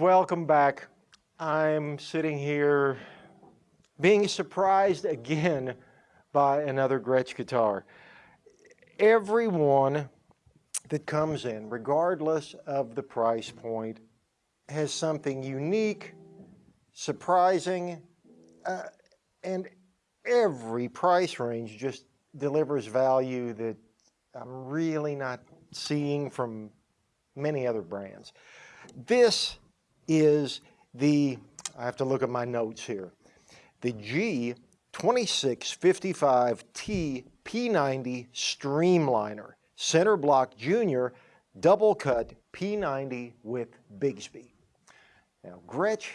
Welcome back. I'm sitting here being surprised again by another Gretsch guitar. Everyone that comes in, regardless of the price point, has something unique, surprising, uh, and every price range just delivers value that I'm really not seeing from many other brands. This is the, I have to look at my notes here, the G2655T P90 Streamliner, center block junior, double cut P90 with Bigsby. Now Gretsch,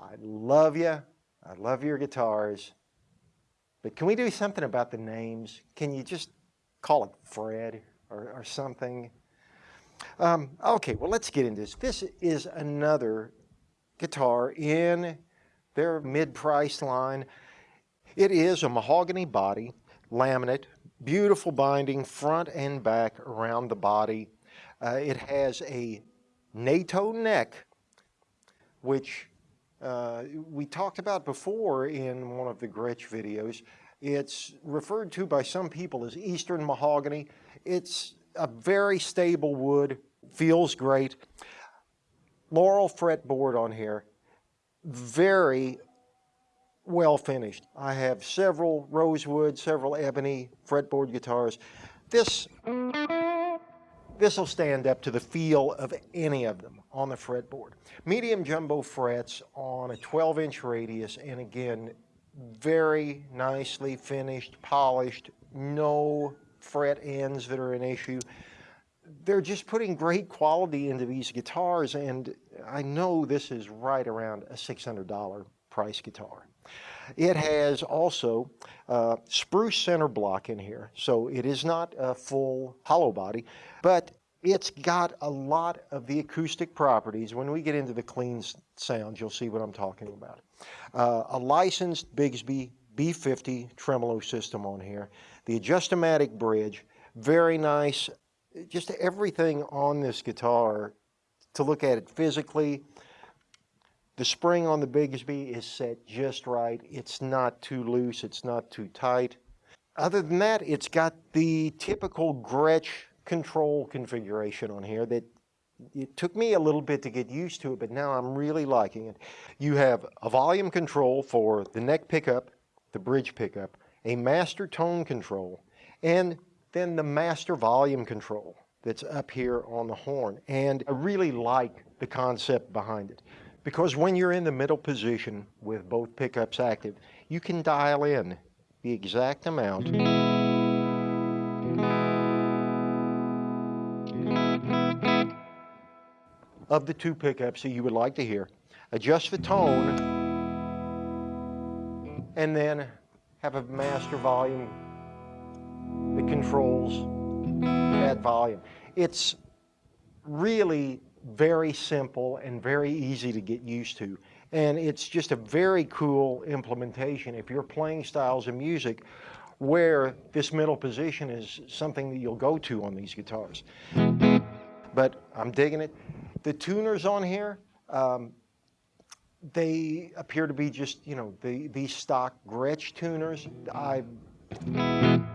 I love you, I love your guitars, but can we do something about the names? Can you just call it Fred or, or something? Um, okay, well, let's get into this. This is another guitar in their mid-price line. It is a mahogany body, laminate, beautiful binding front and back around the body. Uh, it has a NATO neck, which uh, we talked about before in one of the Gretsch videos. It's referred to by some people as Eastern mahogany. It's a very stable wood, feels great. Laurel fretboard on here, very well finished. I have several rosewood, several ebony fretboard guitars. This, this will stand up to the feel of any of them on the fretboard. Medium jumbo frets on a 12 inch radius and again, very nicely finished, polished, no fret ends that are an issue. They're just putting great quality into these guitars and I know this is right around a $600 price guitar. It has also uh, spruce center block in here, so it is not a full hollow body, but it's got a lot of the acoustic properties. When we get into the clean sounds, you'll see what I'm talking about. Uh, a licensed Bigsby B50 tremolo system on here. The Adjustomatic bridge, very nice. Just everything on this guitar to look at it physically. The spring on the Bigsby is set just right. It's not too loose, it's not too tight. Other than that, it's got the typical Gretsch control configuration on here that it took me a little bit to get used to it, but now I'm really liking it. You have a volume control for the neck pickup, the bridge pickup, a master tone control, and then the master volume control that's up here on the horn. And I really like the concept behind it because when you're in the middle position with both pickups active, you can dial in the exact amount of the two pickups that you would like to hear, adjust the tone, and then have a master volume that controls that volume. It's really very simple and very easy to get used to. And it's just a very cool implementation if you're playing styles of music where this middle position is something that you'll go to on these guitars. But I'm digging it. The tuners on here, um, they appear to be just, you know, the, these stock Gretsch tuners. I,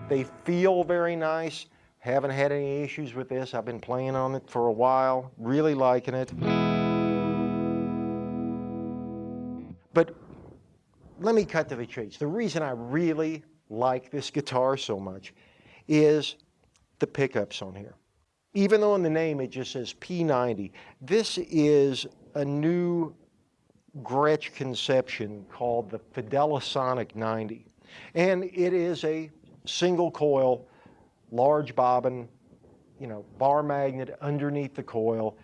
they feel very nice. Haven't had any issues with this. I've been playing on it for a while, really liking it. But let me cut to the chase. The reason I really like this guitar so much is the pickups on here even though in the name it just says P90, this is a new Gretsch conception called the Fidelisonic 90. And it is a single coil, large bobbin, you know, bar magnet underneath the coil,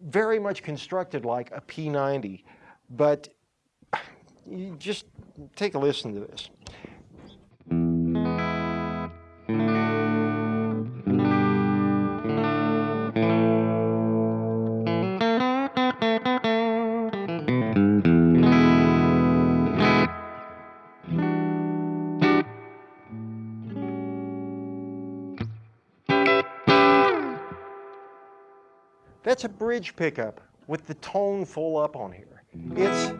very much constructed like a P90, but you just take a listen to this. That's a bridge pickup with the tone full up on here. It's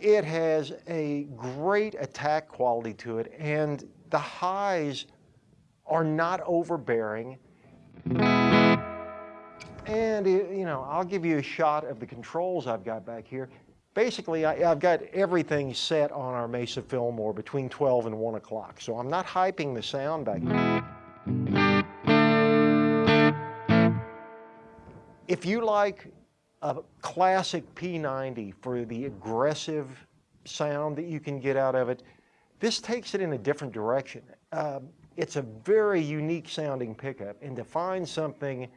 it has a great attack quality to it and the highs are not overbearing. And, you know, I'll give you a shot of the controls I've got back here. Basically, I, have got everything set on our Mesa Fillmore between 12 and 1 o'clock. So I'm not hyping the sound back. If you like a classic P90 for the aggressive sound that you can get out of it, this takes it in a different direction. Uh, it's a very unique sounding pickup, and to find something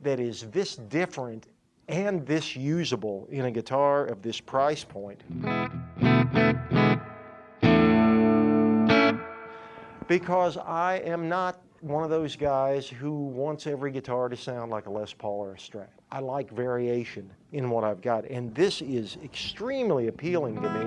that is this different and this usable in a guitar of this price point. Because I am not one of those guys who wants every guitar to sound like a Les Paul or a Strat. I like variation in what I've got, and this is extremely appealing to me.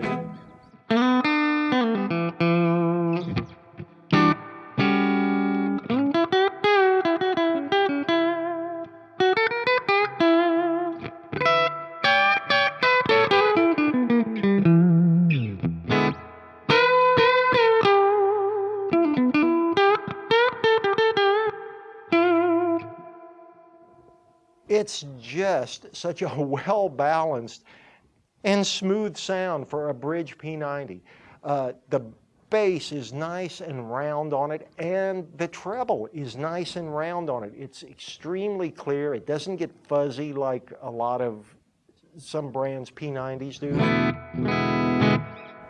It's just such a well-balanced and smooth sound for a bridge P90. Uh, the bass is nice and round on it, and the treble is nice and round on it. It's extremely clear. It doesn't get fuzzy like a lot of some brands P90s do.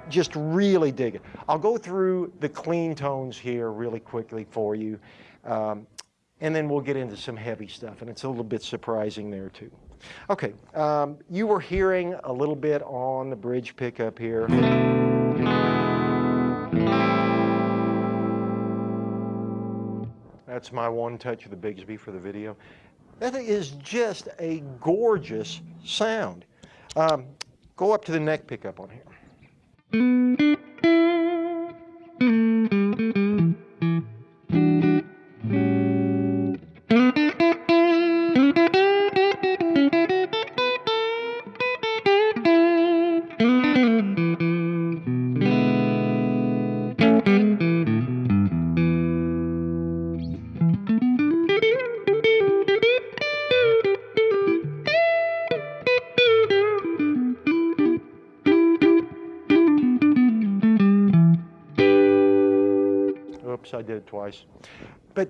Just really dig it. I'll go through the clean tones here really quickly for you. Um, and then we'll get into some heavy stuff, and it's a little bit surprising there too. Okay, um, you were hearing a little bit on the bridge pickup here. That's my one touch of the Bigsby for the video. That is just a gorgeous sound. Um, go up to the neck pickup on here. It twice. But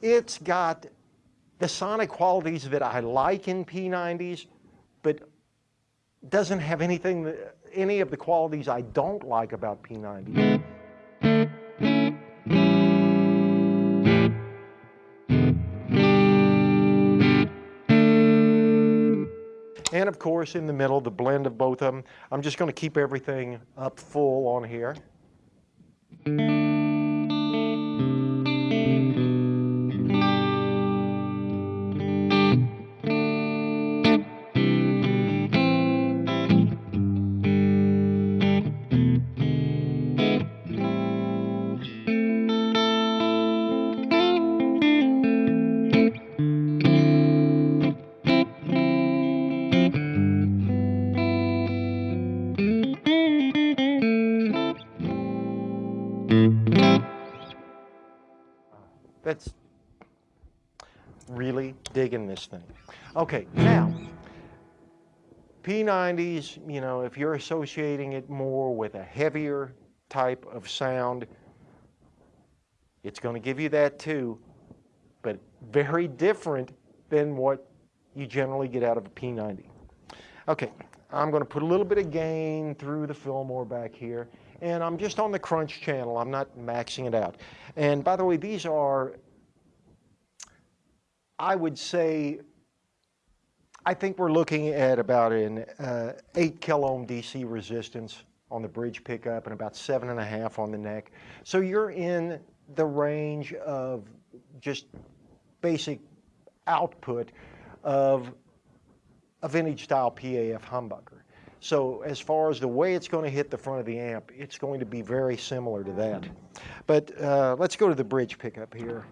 it's got the sonic qualities that I like in P90s, but doesn't have anything, any of the qualities I don't like about P90s. And of course, in the middle, the blend of both of them. I'm just going to keep everything up full on here. That's really digging this thing. Okay, now, P90s, you know, if you're associating it more with a heavier type of sound, it's going to give you that too, but very different than what you generally get out of a P90. Okay, I'm going to put a little bit of gain through the Fillmore back here and I'm just on the crunch channel. I'm not maxing it out. And by the way, these are, I would say, I think we're looking at about an uh, 8 kilo ohm DC resistance on the bridge pickup and about seven and a half on the neck. So you're in the range of just basic output of a vintage style PAF humbucker. So as far as the way it's going to hit the front of the amp, it's going to be very similar to that. But uh, let's go to the bridge pickup here.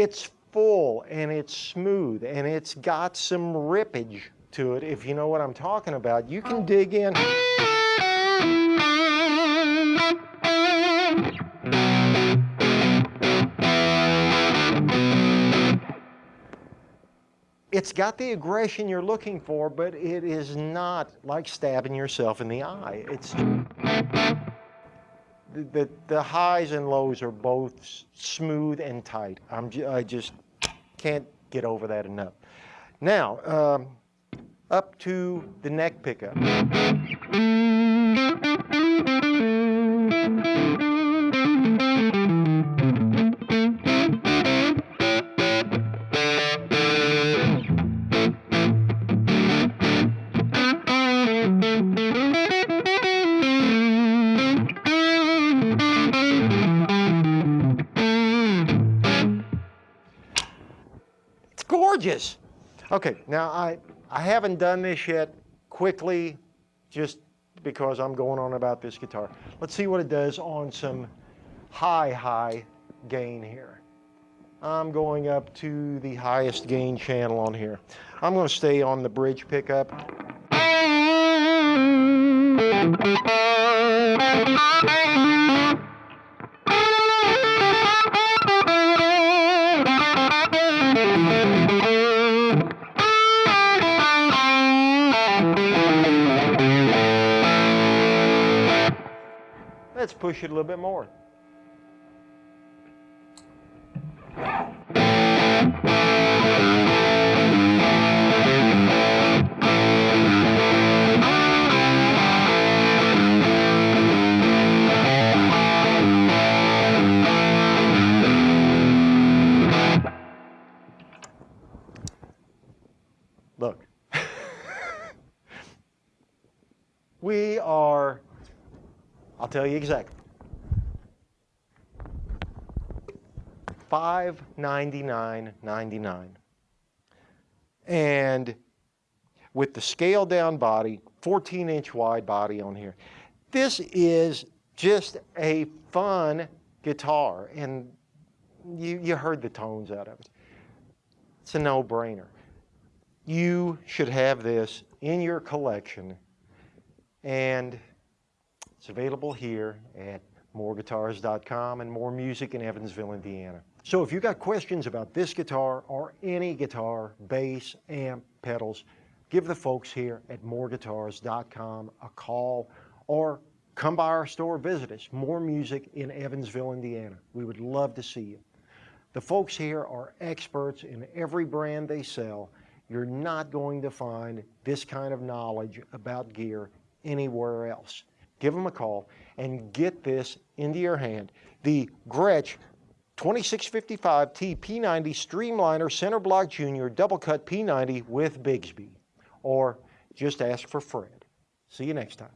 It's full and it's smooth and it's got some rippage to it, if you know what I'm talking about. You can dig in. It's got the aggression you're looking for, but it is not like stabbing yourself in the eye. It's the, the, highs and lows are both smooth and tight. I'm I just can't get over that enough. Now, um, up to the neck pickup. Okay, now I, I haven't done this yet quickly just because I'm going on about this guitar. Let's see what it does on some high, high gain here. I'm going up to the highest gain channel on here. I'm going to stay on the bridge pickup. Let's push it a little bit more. Look. we are, I'll tell you exactly. Five ninety nine ninety nine, and with the scaled down body, 14 inch wide body on here. This is just a fun guitar, and you, you heard the tones out of it. It's a no-brainer. You should have this in your collection, and it's available here at moreguitars.com and more music in Evansville, Indiana. So if you got questions about this guitar or any guitar, bass, amp, pedals, give the folks here at moreguitars.com a call or come by our store, visit us. More music in Evansville, Indiana. We would love to see you. The folks here are experts in every brand they sell. You're not going to find this kind of knowledge about gear anywhere else. Give them a call and get this into your hand. The Gretsch 2655T P90 Streamliner Center Block Junior Double Cut P90 with Bigsby. Or just ask for Fred. See you next time.